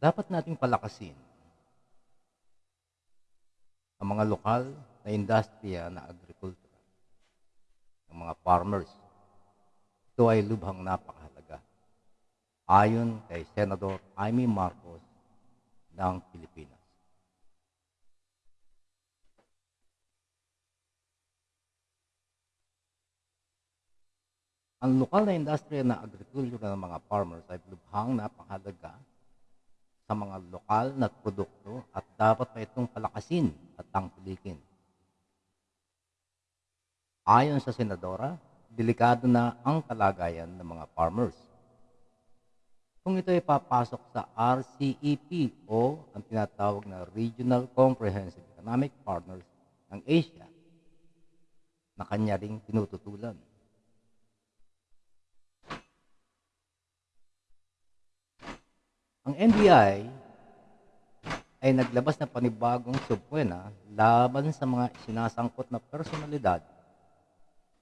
dapat nating palakasin ang mga lokal na industriya na agrikultura, ng mga farmers. Ito ay lubhang napakahalaga. Ayon kay Senador Amy Marcos ng Pilipinas. Ang lokal na industriya na agrikultura ng mga farmers ay lubhang napakahalaga sa mga lokal na produkto at dapat pa itong palakasin at tangkilikin. Ayon sa senadora, delikado na ang kalagayan ng mga farmers. Kung ito ay papasok sa RCEP o ang tinatawag na Regional Comprehensive Economic Partners ng Asia na kanya ring tinututulan. Ang NBI ay naglabas ng panibagong subpwena laban sa mga sinasangkot na personalidad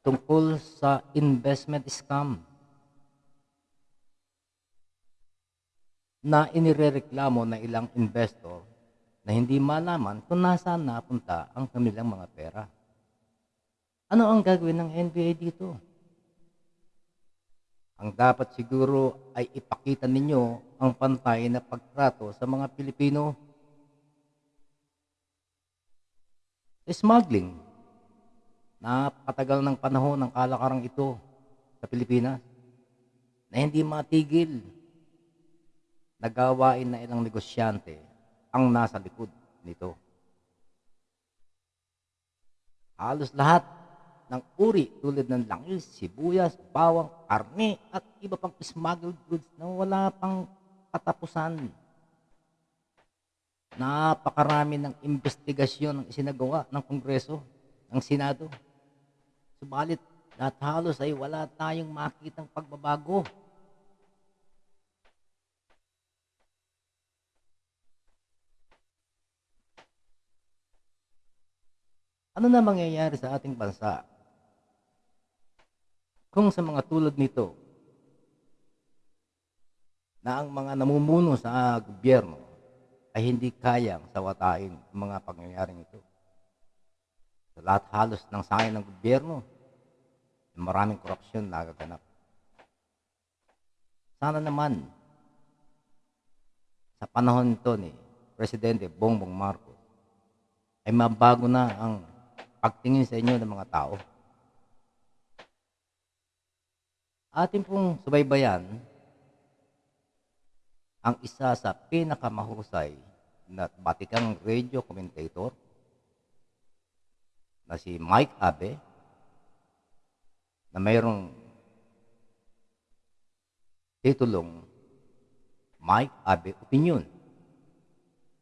tungkol sa investment scam na inirereklamo na ilang investor na hindi malaman kung nasaan napunta ang kanilang mga pera. Ano ang gagawin ng NBI dito? Ang dapat siguro ay ipakita ninyo ang pantay na pagtrato sa mga Pilipino. Smuggling. Napakatagal ng panahon ng kalakarang ito sa Pilipinas na hindi matigil. Nagawain na ilang negosyante ang nasa likod nito. Halos lahat ng uri tulad ng langis, sibuyas, bawang, karne at iba pang smuggled goods na wala pang katapusan. Napakarami ng investigasyon ang isinagawa ng Kongreso, ng Senado. Subalit, lahat halos ay wala tayong makitang pagbabago. Ano na mangyayari sa ating bansa kung sa mga tulad nito na ang mga namumuno sa gobyerno ay hindi kayang sawatain ang mga pangyayaring ito. Sa lahat halos ng sangay ng gobyerno, maraming korupsyon na nagaganap. Sana naman, sa panahon nito ni Presidente Bongbong Marcos, ay mabago na ang pagtingin sa inyo ng mga tao. Atin pong subaybayan ang isa sa pinakamahusay na batikang radio commentator na si Mike Abe na mayroong titulong Mike Abe Opinion.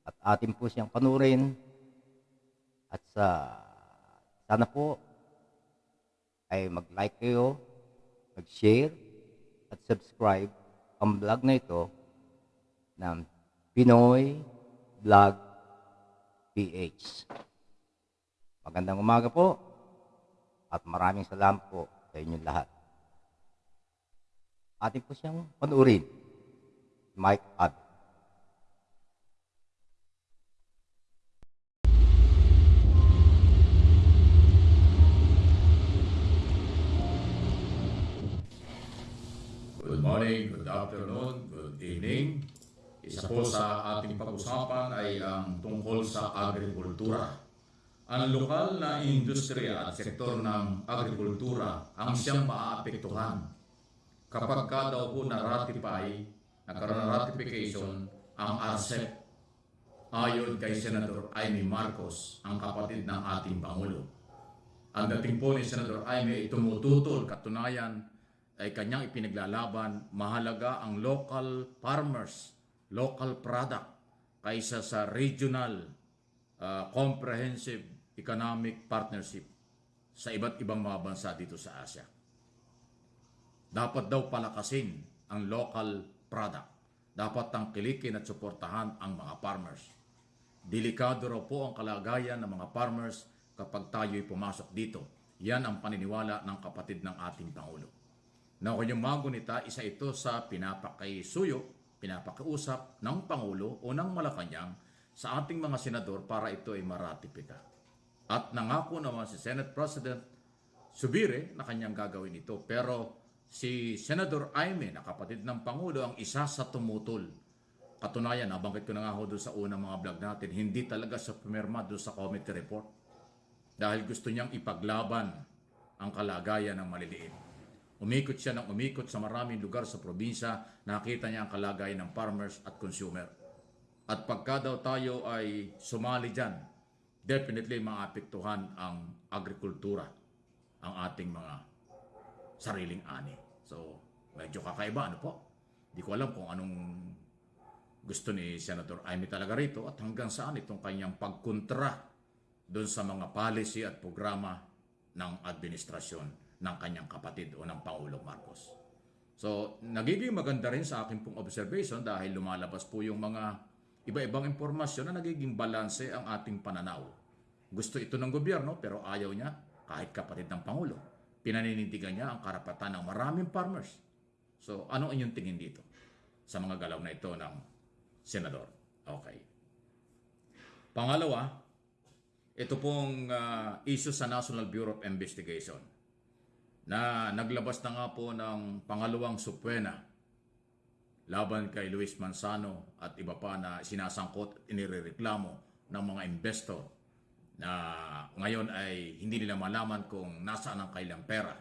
At atin po siyang panurin at sa sana po ay mag-like kayo, mag-share at subscribe ang vlog na ito ng Pinoy Vlog PH. Magandang umaga po at maraming salamat po sa inyong lahat. Atin po siyang panuorin. Mike Ab. Good morning, good afternoon, good evening. Isa po sa ating pag-usapan ay ang tungkol sa agrikultura. Ang lokal na industriya at sektor ng agrikultura ang siyang maaapektuhan kapag ka daw po na-ratify, nagkaroon ng ratification ang RCEP ayon kay Senator Amy Marcos, ang kapatid ng ating Pangulo. Ang dating po ni Senator Amy ay tumututol katunayan ay kanyang ipinaglalaban, mahalaga ang local farmers, local product, kaysa sa regional uh, comprehensive economic partnership sa iba't ibang mga bansa dito sa Asia. Dapat daw palakasin ang local product. Dapat tangkilikin at suportahan ang mga farmers. Delikado raw po ang kalagayan ng mga farmers kapag tayo'y pumasok dito. Yan ang paniniwala ng kapatid ng ating Pangulo na kanyang mga gunita, isa ito sa pinapakaisuyo pinapakiusap ng Pangulo o ng Malacanang sa ating mga senador para ito ay maratipika. At nangako naman si Senate President Subire na kanyang gagawin ito. Pero si Senador Aime na kapatid ng Pangulo ang isa sa tumutol. Katunayan, nabanggit ko na nga doon sa unang mga vlog natin, hindi talaga sa pumirma doon sa committee report. Dahil gusto niyang ipaglaban ang kalagayan ng maliliit. Umikot siya ng umikot sa maraming lugar sa probinsya, nakita niya ang kalagayan ng farmers at consumer. At pagka daw tayo ay sumali dyan, definitely maapektuhan ang agrikultura, ang ating mga sariling ani. So, medyo kakaiba, ano po? Hindi ko alam kung anong gusto ni Senator Amy talaga rito at hanggang saan itong kanyang pagkontra doon sa mga policy at programa ng administrasyon ng kanyang kapatid o ng Pangulo Marcos. So, nagiging maganda rin sa akin pong observation dahil lumalabas po yung mga iba-ibang impormasyon na nagiging balanse ang ating pananaw. Gusto ito ng gobyerno pero ayaw niya kahit kapatid ng Pangulo. Pinaninindigan niya ang karapatan ng maraming farmers. So, ano inyong tingin dito sa mga galaw na ito ng senador? Okay. Pangalawa, ito pong ah, issue sa National Bureau of Investigation na naglabas na nga po ng pangalawang supwena laban kay Luis Manzano at iba pa na sinasangkot at inireklamo ng mga investor na ngayon ay hindi nila malaman kung nasaan ang kailang pera.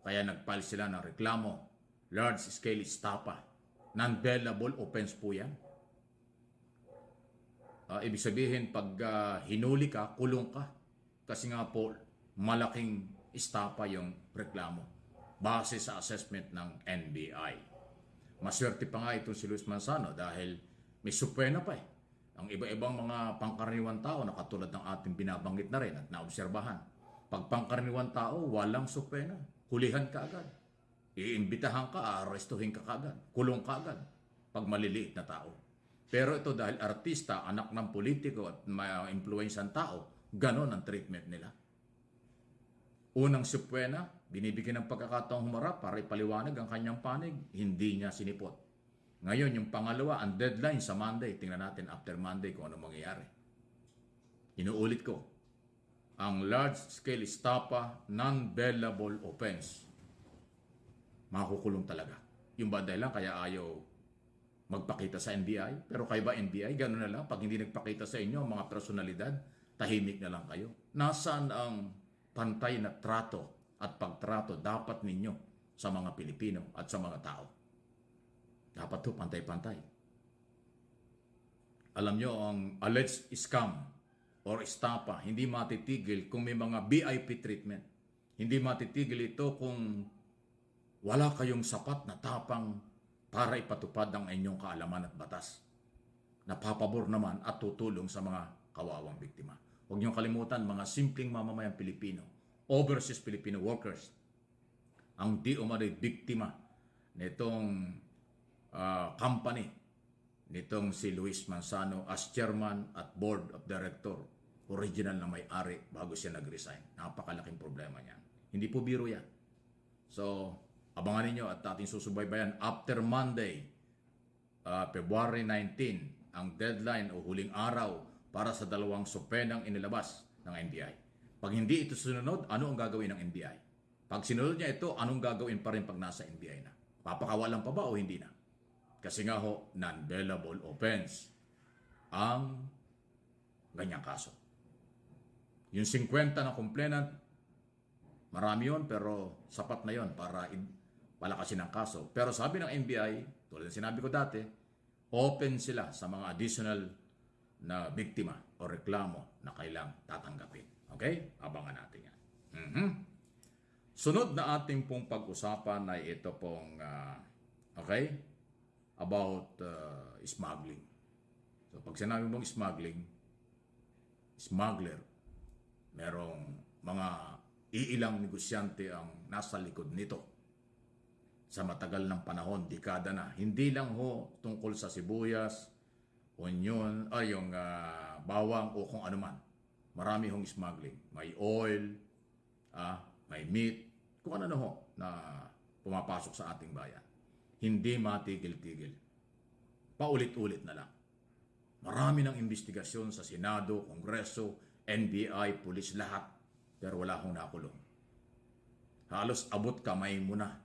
Kaya nagpile sila ng reklamo. Large scale estafa. Non-bailable offense po yan. Ah, ibig sabihin, pag ah, hinuli ka, kulong ka. Kasi nga po, malaking istapa yung reklamo base sa assessment ng NBI. Maswerte pa nga itong si Luis Manzano dahil may supwena pa eh. Ang iba-ibang mga pangkaraniwan tao na katulad ng ating binabanggit na rin at naobserbahan. Pag pangkaraniwan tao, walang supwena. Hulihan ka agad. Iimbitahan ka, aarestuhin ka agad. Kulong ka agad. Pag maliliit na tao. Pero ito dahil artista, anak ng politiko at may influensyan tao, ganon ang treatment nila. Unang supwena, binibigyan ng pagkakataong humarap para ipaliwanag ang kanyang panig, hindi niya sinipot. Ngayon, yung pangalawa, ang deadline sa Monday. Tingnan natin after Monday kung ano mangyayari. Inuulit ko, ang large-scale estafa, non-bailable offense. Makukulong talaga. Yung ba dahilan kaya ayaw magpakita sa NBI? Pero kayo ba NBI? Ganun na lang. Pag hindi nagpakita sa inyo ang mga personalidad, tahimik na lang kayo. Nasaan ang pantay na trato at pagtrato dapat ninyo sa mga Pilipino at sa mga tao? Dapat to pantay-pantay. Alam nyo, ang alleged scam or estafa, hindi matitigil kung may mga VIP treatment. Hindi matitigil ito kung wala kayong sapat na tapang para ipatupad ang inyong kaalaman at batas. Napapabor naman at tutulong sa mga kawawang biktima. Huwag niyong kalimutan mga simpleng mamamayang Pilipino, overseas Filipino workers, ang di umano'y biktima nitong ah, company nitong si Luis Manzano as chairman at board of director, original na may-ari bago siya nag-resign. Napakalaking problema niyan. Hindi po biro yan. So, abangan ninyo at ating susubaybayan after Monday, ah, February 19, ang deadline o huling araw para sa dalawang sopenang inilabas ng NBI. Pag hindi ito sunod, ano ang gagawin ng NBI? Pag sinunod niya ito, anong gagawin pa rin pag nasa NBI na? Papakawalan pa ba o hindi na? Kasi nga ho, non-bailable offense ang ganyang kaso. Yung 50 na complainant, marami yon pero sapat na yon para palakasin ang kaso. Pero sabi ng NBI, tulad ng sinabi ko dati, open sila sa mga additional na biktima o reklamo na kailang tatanggapin. Okay? Abangan natin yan. Mhm. Sunod na ating pong pag-usapan ay ito pong, ah, okay, about uh, smuggling. So pag sinabi mong smuggling, smuggler, merong mga iilang negosyante ang nasa likod nito sa matagal ng panahon, dekada na. Hindi lang ho tungkol sa sibuyas, onion, ay yung ah, bawang o kung ano man. Marami hong smuggling. May oil, ah, may meat, kung ano na ho na pumapasok sa ating bayan. Hindi matigil-tigil. paulit-ulit na lang. Marami ng investigasyon sa Senado, Kongreso, NBI, pulis lahat, pero wala akong nakulong. Halos abot kamay mo na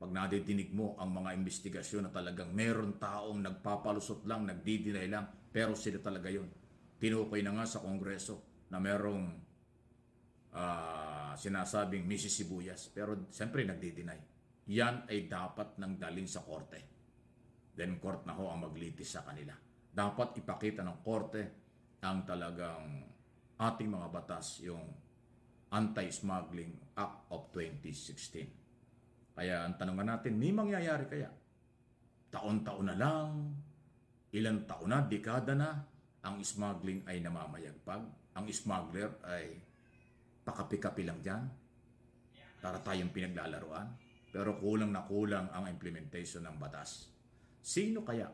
pag nadidinig mo ang mga investigasyon na talagang meron taong nagpapalusot lang, nagdidinay lang, pero sila talaga yon. Tinukoy na nga sa Kongreso na merong ah, sinasabing Mrs. Sibuyas, pero siyempre nagdidinay. Yan ay dapat nang dalhin sa korte. Then court na ho ang maglitis sa kanila. Dapat ipakita ng korte ang talagang ating mga batas, yung Anti-Smuggling Act of 2016. Kaya ang tanong natin, may mangyayari kaya? Taon-taon na lang, ilang taon na, dekada na, ang smuggling ay namamayagpag. Ang smuggler ay pakapi-kapi lang dyan para tayong pinaglalaruan. Pero kulang na kulang ang implementation ng batas. Sino kaya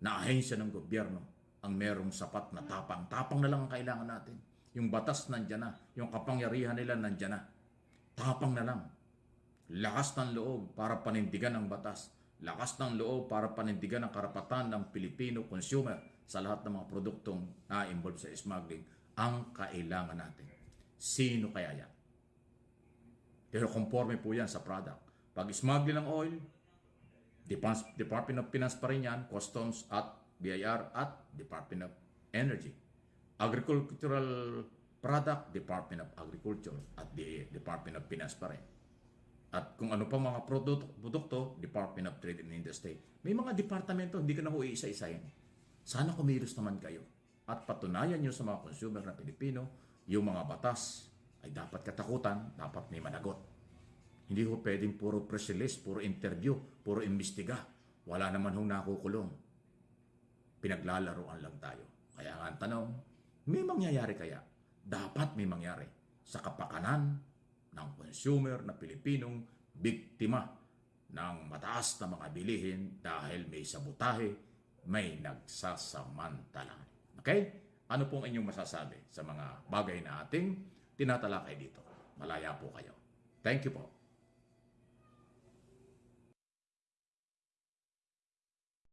na ahensya ng gobyerno ang merong sapat na tapang? Tapang na lang ang kailangan natin. Yung batas nandyan na. Yung kapangyarihan nila nandyan na. Tapang na lang. Lakas ng loob para panindigan ang batas. Lakas ng loob para panindigan ang karapatan ng Pilipino consumer sa lahat ng mga produktong na-involve sa smuggling ang kailangan natin. Sino kaya yan? Pero conforme po yan sa product. Pag smuggling ng oil, Department of Finance pa rin yan, Customs at BIR at Department of Energy. Agricultural product, Department of Agriculture at the Department of Finance pa rin. At kung ano pa mga produkto, produkto, Department of Trade and Industry. May mga departamento, hindi ka na ho iisa-isayin. Sana kumilos naman kayo. At patunayan nyo sa mga consumer na Pilipino, yung mga batas ay dapat katakutan, dapat may managot. Hindi ko pwedeng puro press release, puro interview, puro imbestiga. Wala naman hong nakukulong. Pinaglalaroan lang tayo. Kaya nga ang tanong, may mangyayari kaya? Dapat may mangyari sa kapakanan ng consumer na Pilipinong biktima ng mataas na mga bilihin dahil may sabotahe, may nagsasamantala. Okay? Ano pong inyong masasabi sa mga bagay na ating tinatalakay dito? Malaya po kayo. Thank you po.